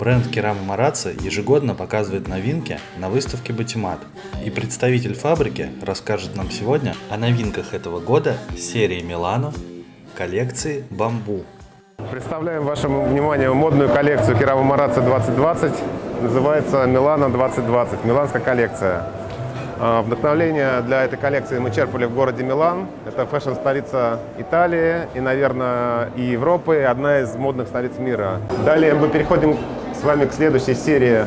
Бренд Керама Марацци ежегодно показывает новинки на выставке Батимат. И представитель фабрики расскажет нам сегодня о новинках этого года серии Милано коллекции Бамбу. Представляем вашему вниманию модную коллекцию Керама Марацци 2020. Называется Милано 2020, миланская коллекция. А, Вдохновление для этой коллекции мы черпали в городе Милан. Это фэшн-столица Италии и, наверное, и Европы, одна из модных столиц мира. Далее мы переходим с вами к следующей серии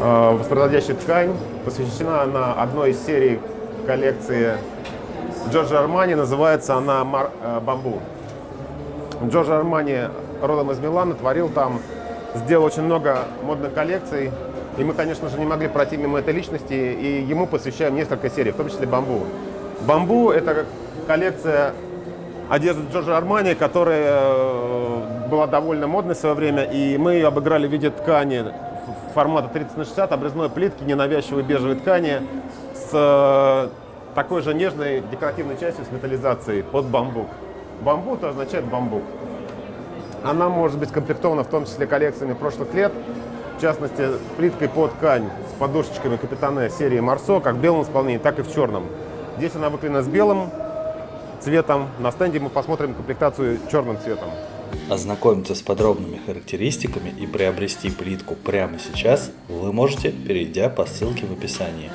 э, «Воспроизводящая ткань». Посвящена она одной из серий коллекции Джорджа Армани. Называется она Мар, э, «Бамбу». Джорджо Армани родом из Милана, творил там, сделал очень много модных коллекций. И мы, конечно же, не могли пройти мимо этой личности, и ему посвящаем несколько серий, в том числе «Бамбу». «Бамбу» — это коллекция одежды Джорджа Армани, которая э, была довольно модной в свое время, и мы ее обыграли в виде ткани формата 30 на 60, обрезной плитки, ненавязчивой бежевой ткани с э, такой же нежной декоративной частью с металлизацией под бамбук. Бамбук означает бамбук. Она может быть комплектована в том числе коллекциями прошлых лет, в частности, плиткой под ткань с подушечками Капитане серии Марсо, как в белом исполнении, так и в черном. Здесь она выклеена с белым цветом. На стенде мы посмотрим комплектацию черным цветом. Ознакомиться с подробными характеристиками и приобрести плитку прямо сейчас вы можете, перейдя по ссылке в описании.